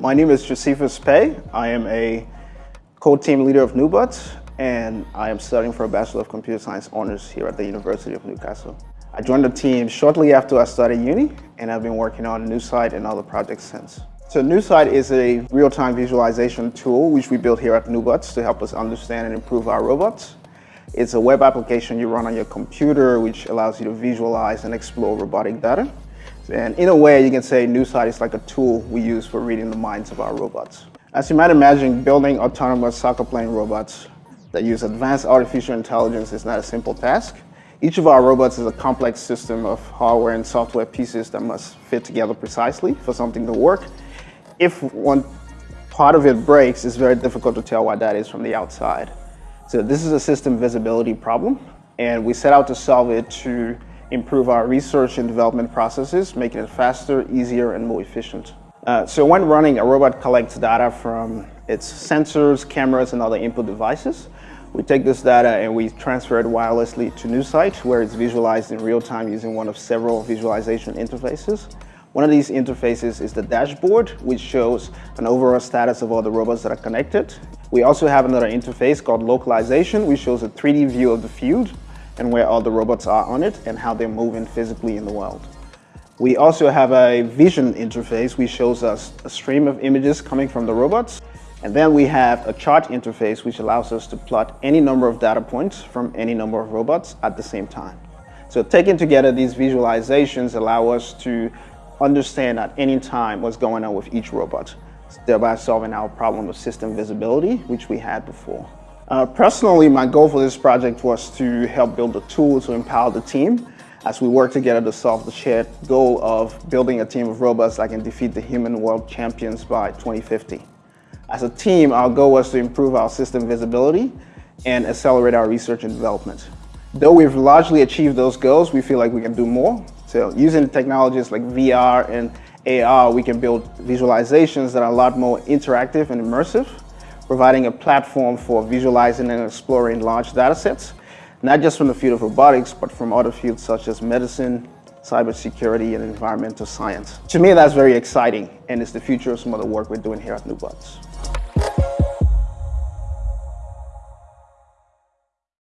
My name is Josephus Pei. I am a co-team leader of NuBots, and I am studying for a Bachelor of Computer Science honors here at the University of Newcastle. I joined the team shortly after I started uni, and I've been working on NuSight and other projects since. So NuSight is a real-time visualization tool which we built here at NuBots to help us understand and improve our robots. It's a web application you run on your computer which allows you to visualize and explore robotic data. And in a way, you can say NuSight is like a tool we use for reading the minds of our robots. As you might imagine, building autonomous soccer playing robots that use advanced artificial intelligence is not a simple task. Each of our robots is a complex system of hardware and software pieces that must fit together precisely for something to work. If one part of it breaks, it's very difficult to tell what that is from the outside. So this is a system visibility problem, and we set out to solve it to improve our research and development processes, making it faster, easier, and more efficient. Uh, so when running, a robot collects data from its sensors, cameras, and other input devices. We take this data and we transfer it wirelessly to NuSight, where it's visualized in real time using one of several visualization interfaces. One of these interfaces is the dashboard, which shows an overall status of all the robots that are connected. We also have another interface called localization, which shows a 3D view of the field and where all the robots are on it and how they're moving physically in the world. We also have a vision interface which shows us a stream of images coming from the robots. And then we have a chart interface which allows us to plot any number of data points from any number of robots at the same time. So taking together these visualizations allow us to understand at any time what's going on with each robot, thereby solving our problem of system visibility, which we had before. Uh, personally, my goal for this project was to help build a tool to empower the team as we work together to solve the shared goal of building a team of robots that can defeat the human world champions by 2050. As a team, our goal was to improve our system visibility and accelerate our research and development. Though we've largely achieved those goals, we feel like we can do more. So using technologies like VR and AR, we can build visualizations that are a lot more interactive and immersive providing a platform for visualizing and exploring large data sets, not just from the field of robotics, but from other fields such as medicine, cybersecurity, and environmental science. To me, that's very exciting, and it's the future of some of the work we're doing here at NuBots.